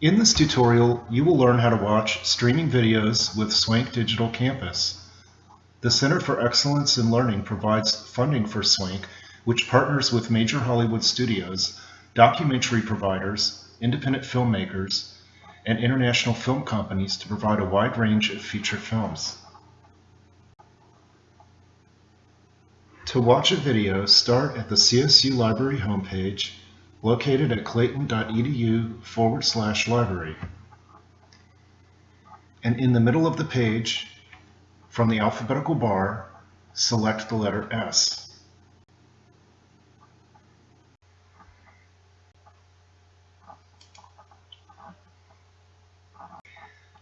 In this tutorial, you will learn how to watch streaming videos with Swank Digital Campus. The Center for Excellence in Learning provides funding for Swank, which partners with major Hollywood studios, documentary providers, independent filmmakers, and international film companies to provide a wide range of feature films. To watch a video, start at the CSU Library homepage located at clayton.edu forward slash library. And in the middle of the page, from the alphabetical bar, select the letter S.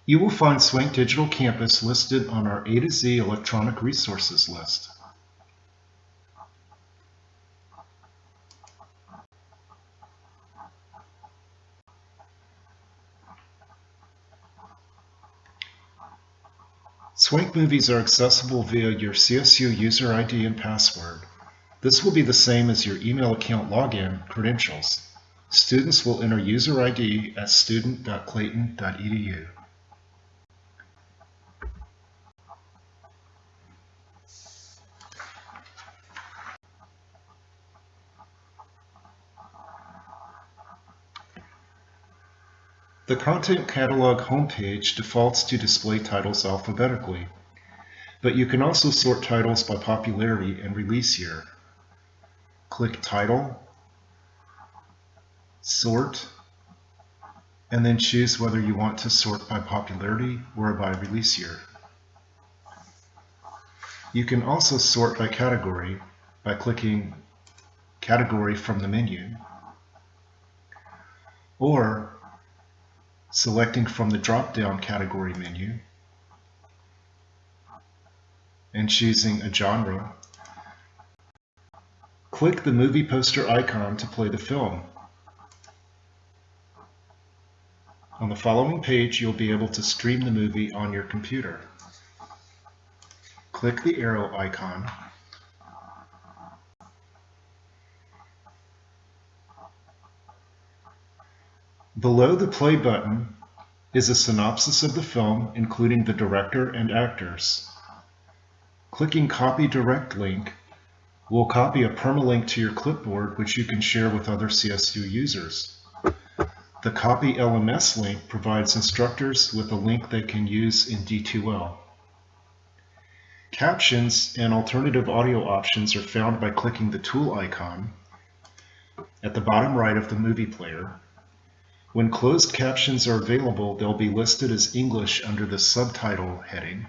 You will find Swank Digital Campus listed on our A to Z electronic resources list. Swank movies are accessible via your CSU user ID and password. This will be the same as your email account login credentials. Students will enter user ID at student.clayton.edu. The Content Catalog homepage defaults to display titles alphabetically, but you can also sort titles by popularity and release year. Click Title, Sort, and then choose whether you want to sort by popularity or by release year. You can also sort by category by clicking Category from the menu, or selecting from the drop-down category menu and choosing a genre, click the movie poster icon to play the film. On the following page, you'll be able to stream the movie on your computer. Click the arrow icon Below the play button is a synopsis of the film, including the director and actors. Clicking Copy Direct Link will copy a permalink to your clipboard, which you can share with other CSU users. The Copy LMS link provides instructors with a link they can use in D2L. Captions and alternative audio options are found by clicking the tool icon at the bottom right of the movie player when closed captions are available, they'll be listed as English under the subtitle heading.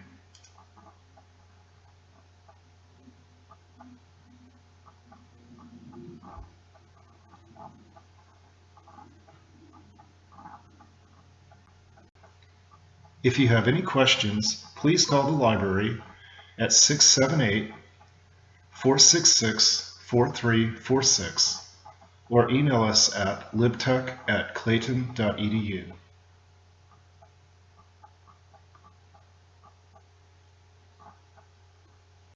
If you have any questions, please call the library at 678 466 4346 or email us at libtech at clayton.edu.